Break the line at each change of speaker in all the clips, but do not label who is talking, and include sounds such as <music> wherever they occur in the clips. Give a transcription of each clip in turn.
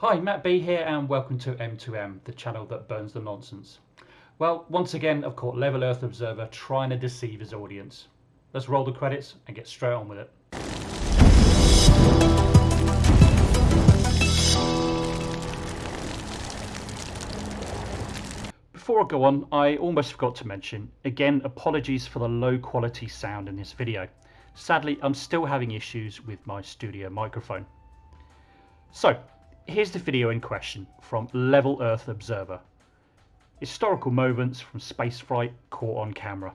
Hi, Matt B here and welcome to M2M, the channel that burns the nonsense. Well, once again I've caught Level Earth Observer trying to deceive his audience. Let's roll the credits and get straight on with it. Before I go on, I almost forgot to mention, again apologies for the low quality sound in this video. Sadly, I'm still having issues with my studio microphone. So, here's the video in question from Level Earth Observer. Historical moments from spaceflight caught on camera.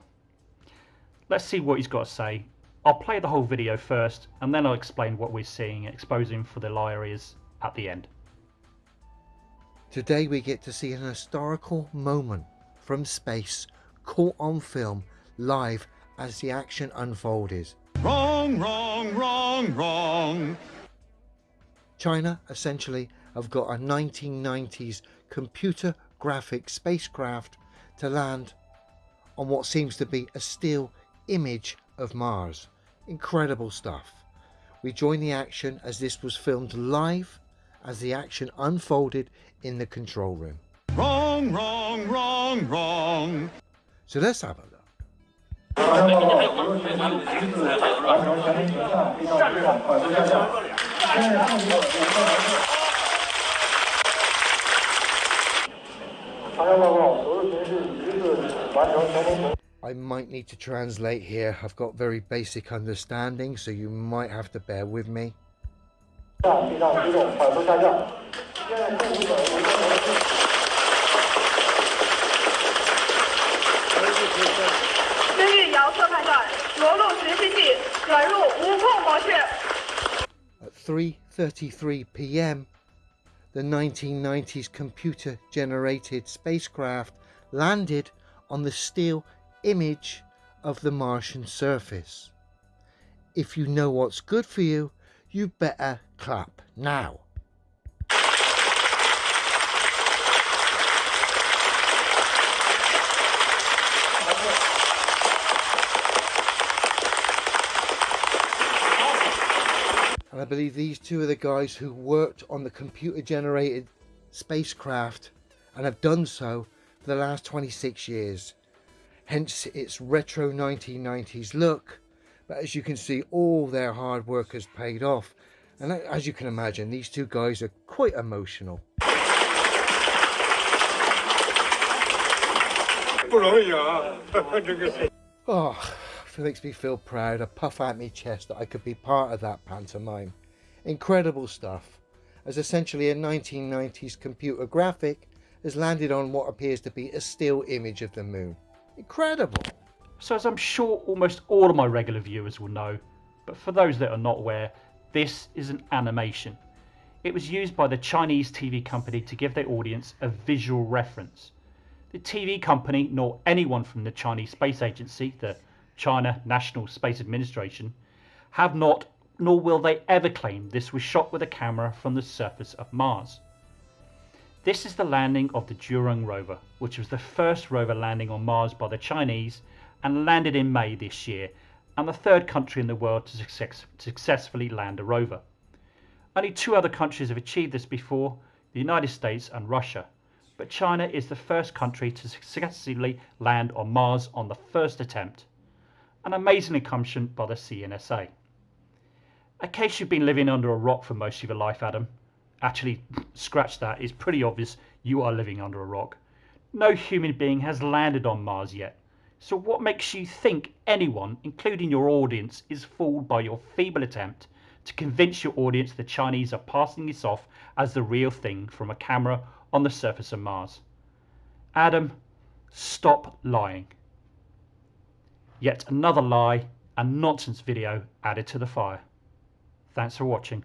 Let's see what he's got to say. I'll play the whole video first and then I'll explain what we're seeing exposing for the areas at the end.
Today we get to see an historical moment from space caught on film live as the action unfolded.
Wrong, wrong, wrong, wrong.
China essentially have got a 1990s computer graphic spacecraft to land on what seems to be a still image of Mars. Incredible stuff. We join the action as this was filmed live as the action unfolded in the control room.
Wrong, wrong, wrong, wrong.
So let's have a look.
长江报告，所有巡视一致完成全程程。
I might need to translate here. I've got very basic understanding, so you might have to bear with me. At 3:33 p.m., the 1990s computer-generated spacecraft landed on the still image of the Martian surface. If you know what's good for you, you better clap now. And I believe these two are the guys who worked on the computer generated spacecraft and have done so for the last 26 years. Hence its retro 1990s look. But as you can see, all their hard work has paid off. And as you can imagine, these two guys are quite emotional. <laughs> Oh, <laughs> makes me feel proud. A puff out my chest that I could be part of that pantomime. Incredible stuff. As essentially a 1990s computer graphic has landed on what appears to be a still image of the moon. Incredible.
So as I'm sure almost all of my regular viewers will know, but for those that are not aware, this is an animation. It was used by the Chinese TV company to give their audience a visual reference. The TV company, nor anyone from the Chinese Space Agency, the China National Space Administration, have not nor will they ever claim this was shot with a camera from the surface of Mars. This is the landing of the Zhurong rover, which was the first rover landing on Mars by the Chinese and landed in May this year, and the third country in the world to success successfully land a rover. Only two other countries have achieved this before, the United States and Russia, but China is the first country to successfully land on Mars on the first attempt an amazing accomplishment by the CNSA. In case you've been living under a rock for most of your life, Adam, actually, <laughs> scratch that, it's pretty obvious you are living under a rock. No human being has landed on Mars yet. So what makes you think anyone, including your audience, is fooled by your feeble attempt to convince your audience the Chinese are passing this off as the real thing from a camera on the surface of Mars? Adam, stop lying. Yet another lie and nonsense video added to the fire. Thanks for watching.